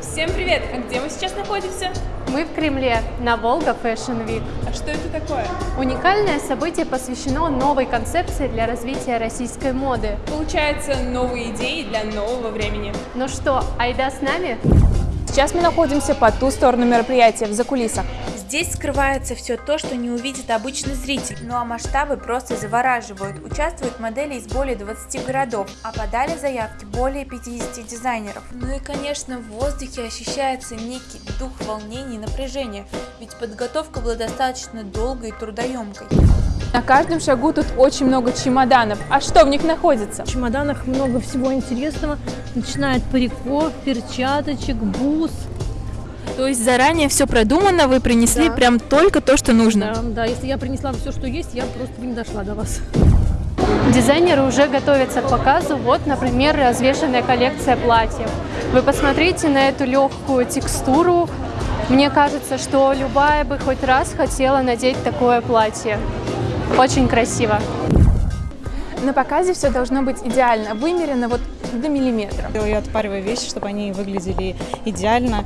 Всем привет! А где мы сейчас находимся? Мы в Кремле на Волга Fashion Week. А что это такое? Уникальное событие посвящено новой концепции для развития российской моды. Получается, новые идеи для нового времени. Ну что, айда с нами? Сейчас мы находимся по ту сторону мероприятия, в закулисах. Здесь скрывается все то, что не увидит обычный зритель. Ну а масштабы просто завораживают. Участвуют модели из более 20 городов, а подали заявки более 50 дизайнеров. Ну и конечно в воздухе ощущается некий дух волнения и напряжения, ведь подготовка была достаточно долгой и трудоемкой. На каждом шагу тут очень много чемоданов. А что в них находится? В чемоданах много всего интересного, начиная от париков, перчаточек, бус. То есть заранее все продумано, вы принесли Да. прям только то, что нужно? Да, да, если я принесла все, что есть, я просто бы не дошла до вас. Дизайнеры уже готовятся к показу. Вот, например, развешенная коллекция платьев. Вы посмотрите на эту легкую текстуру. Мне кажется, что любая бы хоть раз хотела надеть такое платье. Очень красиво. На показе все должно быть идеально, вымерено вот до миллиметра. Я отпариваю вещи, чтобы они выглядели идеально,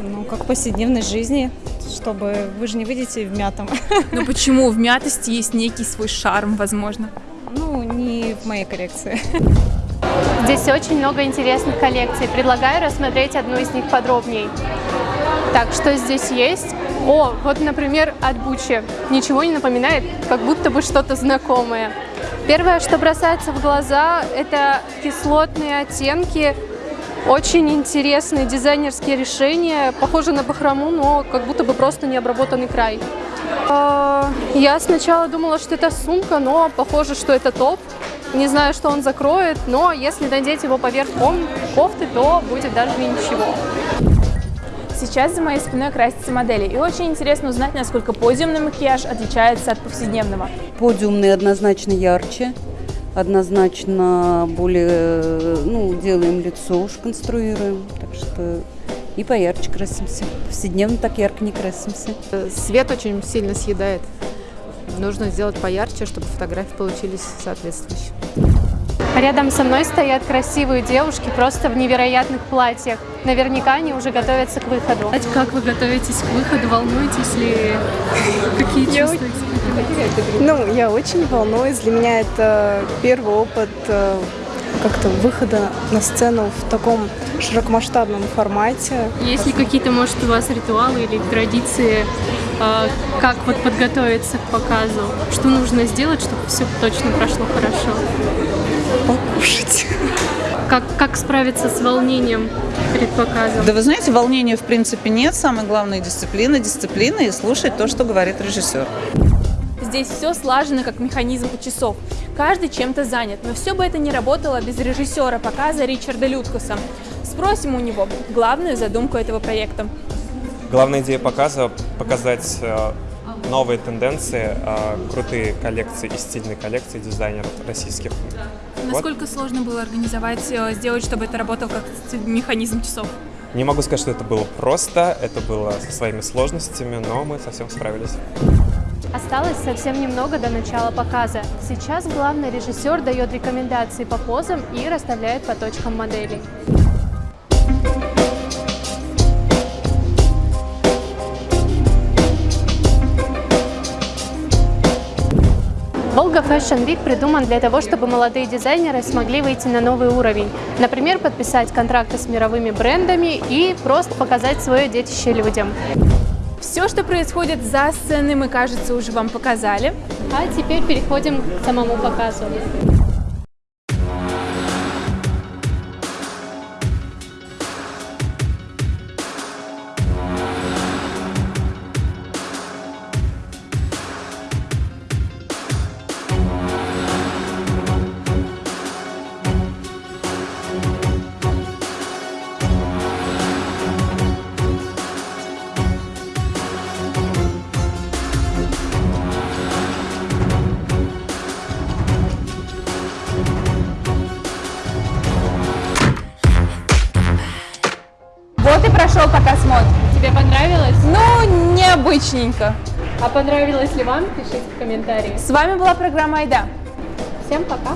ну, как в повседневной жизни, чтобы вы же не выйдете в мятом. Но почему в мятости есть некий свой шарм, возможно? Ну, не в моей коллекции. Здесь очень много интересных коллекций. Предлагаю рассмотреть одну из них подробнее. Так, что здесь есть? О, вот, например, от Бучи. Ничего не напоминает, как будто бы что-то знакомое. Первое, что бросается в глаза, это кислотные оттенки. Очень интересные дизайнерские решения. Похоже на бахрому, но как будто бы просто необработанный край. А, Я сначала думала, что это сумка, но похоже, что это топ. Не знаю, что он закроет, но если надеть его поверх кофты, то будет даже и ничего. Сейчас за моей спиной красятся модели, и очень интересно узнать, насколько подиумный макияж отличается от повседневного. Подиумный однозначно ярче, однозначно более, ну, делаем лицо уж конструируем, так что и поярче красимся. Повседневно так ярко не красимся. Свет очень сильно съедает. Нужно сделать поярче, чтобы фотографии получились соответствующие. Рядом со мной стоят красивые девушки просто в невероятных платьях. Наверняка они уже готовятся к выходу. Как вы готовитесь к выходу? Волнуетесь ли? Какие чувства? Ну, я очень волнуюсь. Для меня это первый опыт э, как-то выхода на сцену в таком широкомасштабном формате. Есть ли какие-то, может, у вас ритуалы или традиции, а, как вот подготовиться к показу? Что нужно сделать, чтобы все точно прошло хорошо? Покушать. Как, как справиться с волнением перед показом? Да вы знаете, волнения в принципе нет. Самое главное дисциплина, дисциплина и слушать то, что говорит режиссер. Здесь все слажено, как механизм у часов. Каждый чем-то занят, но все бы это не работало без режиссера показа Ричарда Люткуса. Спросим у него главную задумку этого проекта. Главная идея показа – показать э, новые тенденции, э, крутые коллекции и стильные коллекции дизайнеров российских. Вот. Насколько сложно было организовать, э, сделать, чтобы это работало как механизм часов? Не могу сказать, что это было просто, это было со своими сложностями, но мы совсем справились. Осталось совсем немного до начала показа. Сейчас главный режиссер дает рекомендации по позам и расставляет по точкам моделей. Волга Fashion Week придуман для того, чтобы молодые дизайнеры смогли выйти на новый уровень. Например, подписать контракты с мировыми брендами и просто показать свое детище людям. Все, что происходит за сценой, мы, кажется, уже вам показали. А теперь переходим к самому показу. Показ мод. Тебе понравилось? Ну, необычненько. А понравилось ли вам? Пишите в комментариях. С вами была программа «Айда». Всем пока!